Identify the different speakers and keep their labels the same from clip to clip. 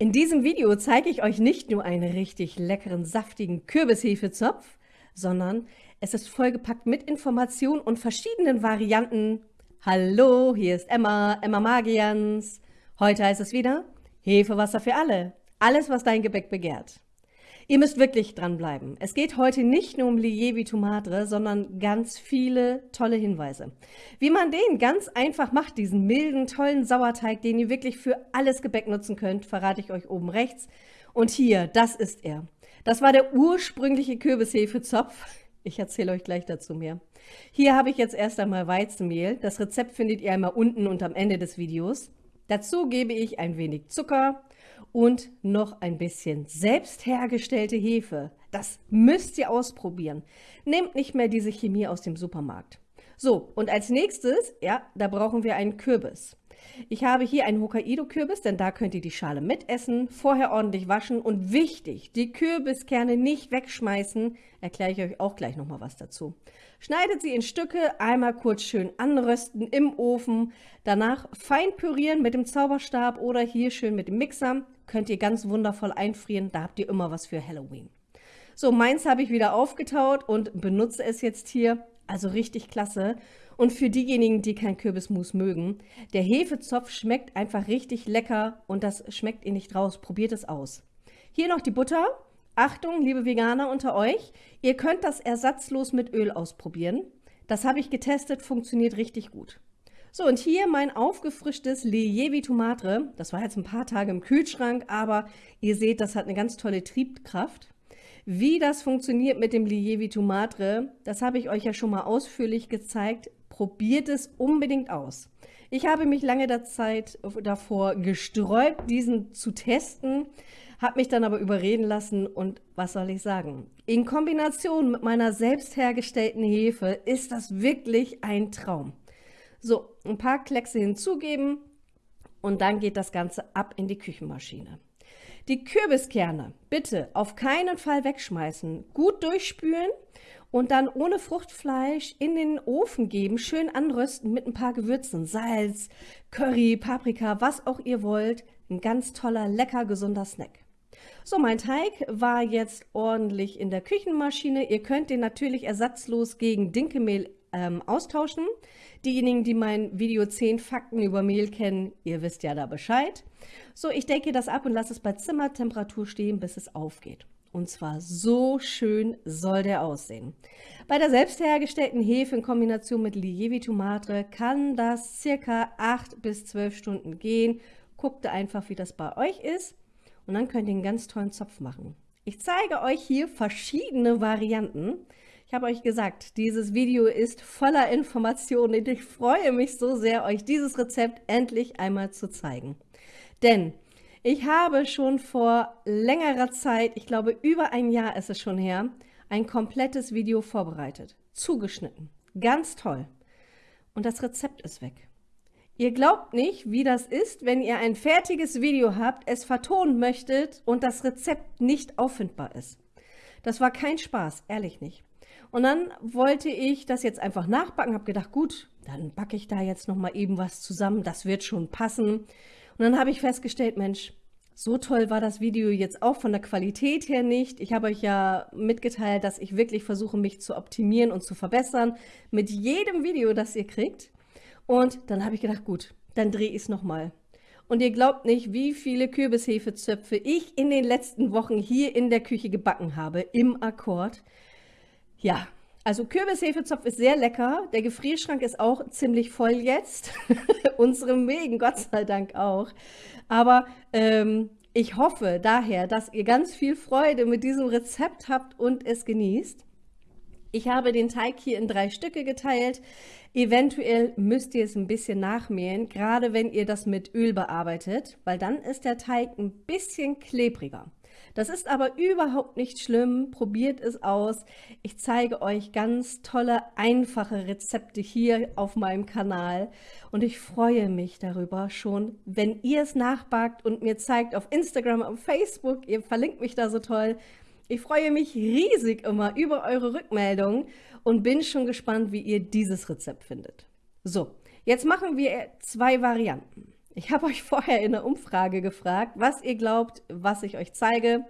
Speaker 1: In diesem Video zeige ich euch nicht nur einen richtig leckeren, saftigen Kürbishefezopf, sondern es ist vollgepackt mit Informationen und verschiedenen Varianten. Hallo, hier ist Emma, Emma Magians. Heute heißt es wieder Hefewasser für alle. Alles, was dein Gebäck begehrt. Ihr müsst wirklich dranbleiben. Es geht heute nicht nur um Lievi Madre, sondern ganz viele tolle Hinweise. Wie man den ganz einfach macht, diesen milden, tollen Sauerteig, den ihr wirklich für alles Gebäck nutzen könnt, verrate ich euch oben rechts. Und hier, das ist er. Das war der ursprüngliche Kürbishefezopf. Ich erzähle euch gleich dazu mehr. Hier habe ich jetzt erst einmal Weizenmehl. Das Rezept findet ihr einmal unten und am Ende des Videos. Dazu gebe ich ein wenig Zucker, und noch ein bisschen selbst hergestellte Hefe. Das müsst ihr ausprobieren. Nehmt nicht mehr diese Chemie aus dem Supermarkt. So, und als nächstes, ja, da brauchen wir einen Kürbis. Ich habe hier einen Hokkaido-Kürbis, denn da könnt ihr die Schale mitessen, vorher ordentlich waschen und wichtig, die Kürbiskerne nicht wegschmeißen, erkläre ich euch auch gleich nochmal was dazu. Schneidet sie in Stücke, einmal kurz schön anrösten im Ofen, danach fein pürieren mit dem Zauberstab oder hier schön mit dem Mixer, könnt ihr ganz wundervoll einfrieren, da habt ihr immer was für Halloween. So, meins habe ich wieder aufgetaut und benutze es jetzt hier, also richtig klasse. Und für diejenigen, die kein Kürbismus mögen, der Hefezopf schmeckt einfach richtig lecker und das schmeckt ihr nicht raus. Probiert es aus. Hier noch die Butter. Achtung, liebe Veganer unter euch, ihr könnt das ersatzlos mit Öl ausprobieren. Das habe ich getestet, funktioniert richtig gut. So, und hier mein aufgefrischtes Lievi Tomatre. Das war jetzt ein paar Tage im Kühlschrank, aber ihr seht, das hat eine ganz tolle Triebkraft. Wie das funktioniert mit dem Lievi Tomatre, das habe ich euch ja schon mal ausführlich gezeigt. Probiert es unbedingt aus. Ich habe mich lange der Zeit davor gesträubt, diesen zu testen, habe mich dann aber überreden lassen und was soll ich sagen? In Kombination mit meiner selbst hergestellten Hefe ist das wirklich ein Traum. So, ein paar Kleckse hinzugeben und dann geht das Ganze ab in die Küchenmaschine. Die Kürbiskerne bitte auf keinen Fall wegschmeißen, gut durchspülen und dann ohne Fruchtfleisch in den Ofen geben, schön anrösten mit ein paar Gewürzen, Salz, Curry, Paprika, was auch ihr wollt. Ein ganz toller, lecker, gesunder Snack. So, mein Teig war jetzt ordentlich in der Küchenmaschine. Ihr könnt den natürlich ersatzlos gegen Dinkelmehl ähm, austauschen. Diejenigen, die mein Video 10 Fakten über Mehl kennen, ihr wisst ja da Bescheid. So, ich decke das ab und lasse es bei Zimmertemperatur stehen, bis es aufgeht. Und zwar so schön soll der aussehen. Bei der selbst hergestellten Hefe in Kombination mit Lievito Madre kann das circa 8 bis 12 Stunden gehen. Guckt einfach, wie das bei euch ist. Und dann könnt ihr einen ganz tollen Zopf machen. Ich zeige euch hier verschiedene Varianten. Ich habe euch gesagt, dieses Video ist voller Informationen und ich freue mich so sehr, euch dieses Rezept endlich einmal zu zeigen. Denn ich habe schon vor längerer Zeit, ich glaube über ein Jahr ist es schon her, ein komplettes Video vorbereitet, zugeschnitten. Ganz toll. Und das Rezept ist weg. Ihr glaubt nicht, wie das ist, wenn ihr ein fertiges Video habt, es vertonen möchtet und das Rezept nicht auffindbar ist. Das war kein Spaß, ehrlich nicht. Und dann wollte ich das jetzt einfach nachbacken, habe gedacht, gut, dann backe ich da jetzt noch mal eben was zusammen, das wird schon passen. Und dann habe ich festgestellt, Mensch, so toll war das Video jetzt auch von der Qualität her nicht. Ich habe euch ja mitgeteilt, dass ich wirklich versuche, mich zu optimieren und zu verbessern mit jedem Video, das ihr kriegt. Und dann habe ich gedacht, gut, dann drehe ich es nochmal. Und ihr glaubt nicht, wie viele Kürbishefezöpfe ich in den letzten Wochen hier in der Küche gebacken habe, im Akkord. Ja, also Kürbishefezopf ist sehr lecker. Der Gefrierschrank ist auch ziemlich voll jetzt. Unsere Mägen, Gott sei Dank auch. Aber ähm, ich hoffe daher, dass ihr ganz viel Freude mit diesem Rezept habt und es genießt. Ich habe den Teig hier in drei Stücke geteilt. Eventuell müsst ihr es ein bisschen nachmähen, gerade wenn ihr das mit Öl bearbeitet, weil dann ist der Teig ein bisschen klebriger. Das ist aber überhaupt nicht schlimm. Probiert es aus. Ich zeige euch ganz tolle, einfache Rezepte hier auf meinem Kanal. Und ich freue mich darüber schon, wenn ihr es nachbackt und mir zeigt auf Instagram, auf Facebook. Ihr verlinkt mich da so toll. Ich freue mich riesig immer über eure Rückmeldungen und bin schon gespannt, wie ihr dieses Rezept findet. So, jetzt machen wir zwei Varianten. Ich habe euch vorher in der Umfrage gefragt, was ihr glaubt, was ich euch zeige.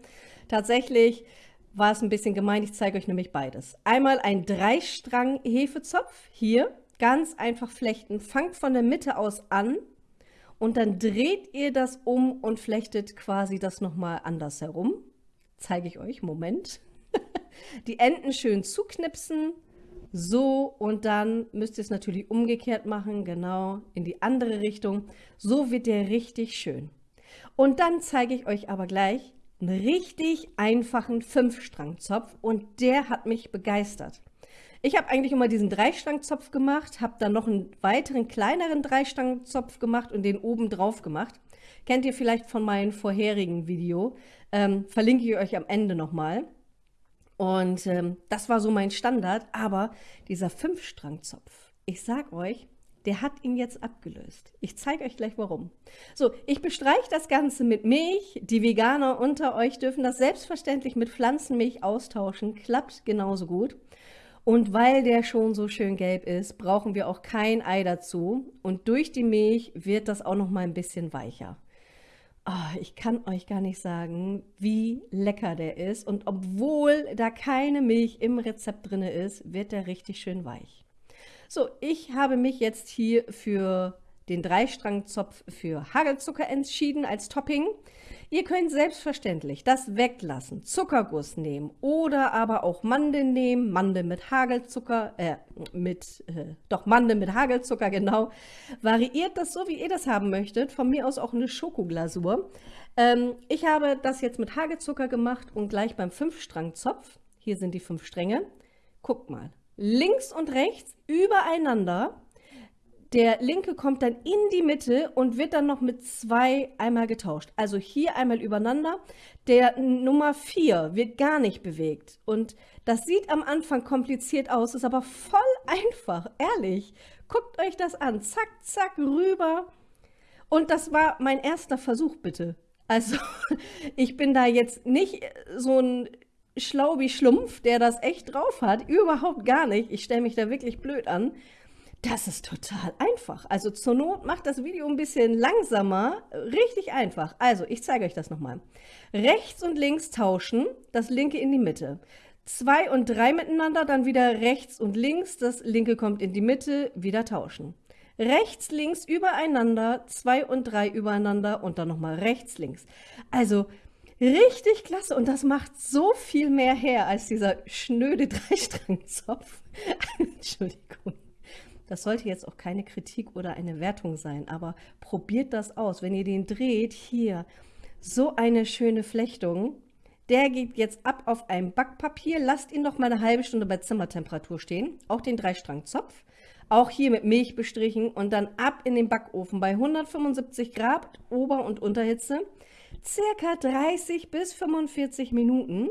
Speaker 1: Tatsächlich war es ein bisschen gemein, ich zeige euch nämlich beides. Einmal ein Dreistrang-Hefezopf, hier, ganz einfach flechten. Fangt von der Mitte aus an und dann dreht ihr das um und flechtet quasi das nochmal anders herum. Zeige ich euch, Moment. Die Enden schön zuknipsen, so und dann müsst ihr es natürlich umgekehrt machen, genau, in die andere Richtung. So wird der richtig schön. Und dann zeige ich euch aber gleich einen richtig einfachen Fünfstrangzopf und der hat mich begeistert. Ich habe eigentlich immer diesen Dreistrangzopf gemacht, habe dann noch einen weiteren kleineren Dreistrangzopf gemacht und den oben drauf gemacht. Kennt ihr vielleicht von meinem vorherigen Video, ähm, verlinke ich euch am Ende nochmal. Und ähm, das war so mein Standard, aber dieser Fünfstrangzopf, ich sag euch, der hat ihn jetzt abgelöst. Ich zeige euch gleich warum. So, ich bestreiche das Ganze mit Milch. Die Veganer unter euch dürfen das selbstverständlich mit Pflanzenmilch austauschen. Klappt genauso gut. Und weil der schon so schön gelb ist, brauchen wir auch kein Ei dazu. Und durch die Milch wird das auch noch mal ein bisschen weicher. Oh, ich kann euch gar nicht sagen, wie lecker der ist. Und obwohl da keine Milch im Rezept drin ist, wird der richtig schön weich. So, ich habe mich jetzt hier für den Dreistrangzopf für Hagelzucker entschieden als Topping. Ihr könnt selbstverständlich das weglassen, Zuckerguss nehmen oder aber auch Mandeln nehmen, Mandeln mit Hagelzucker, äh, mit, äh, doch Mandeln mit Hagelzucker, genau. Variiert das so, wie ihr das haben möchtet, von mir aus auch eine Schokoglasur. Ähm, ich habe das jetzt mit Hagelzucker gemacht und gleich beim Fünfstrangzopf, hier sind die fünf Stränge, guckt mal, links und rechts übereinander. Der linke kommt dann in die Mitte und wird dann noch mit zwei einmal getauscht. Also hier einmal übereinander. Der Nummer 4 wird gar nicht bewegt. Und das sieht am Anfang kompliziert aus, ist aber voll einfach, ehrlich. Guckt euch das an. Zack, zack, rüber. Und das war mein erster Versuch, bitte. Also ich bin da jetzt nicht so ein schlau wie Schlumpf, der das echt drauf hat. Überhaupt gar nicht. Ich stelle mich da wirklich blöd an. Das ist total einfach. Also zur Not macht das Video ein bisschen langsamer. Richtig einfach. Also ich zeige euch das nochmal. Rechts und links tauschen, das linke in die Mitte. Zwei und drei miteinander, dann wieder rechts und links, das linke kommt in die Mitte, wieder tauschen. Rechts, links übereinander, zwei und drei übereinander und dann nochmal rechts, links. Also Richtig klasse und das macht so viel mehr her als dieser schnöde Dreistrangzopf. Entschuldigung. Das sollte jetzt auch keine Kritik oder eine Wertung sein, aber probiert das aus. Wenn ihr den dreht, hier, so eine schöne Flechtung. Der geht jetzt ab auf ein Backpapier. Lasst ihn noch mal eine halbe Stunde bei Zimmertemperatur stehen. Auch den Dreistrangzopf. Auch hier mit Milch bestrichen und dann ab in den Backofen bei 175 Grad Ober- und Unterhitze circa 30 bis 45 Minuten.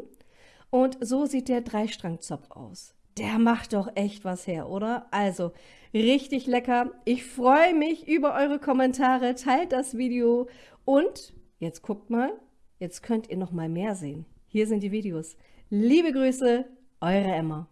Speaker 1: Und so sieht der Dreistrangzopf aus. Der macht doch echt was her, oder? Also, richtig lecker. Ich freue mich über eure Kommentare. Teilt das Video. Und, jetzt guckt mal, jetzt könnt ihr noch mal mehr sehen. Hier sind die Videos. Liebe Grüße, eure Emma.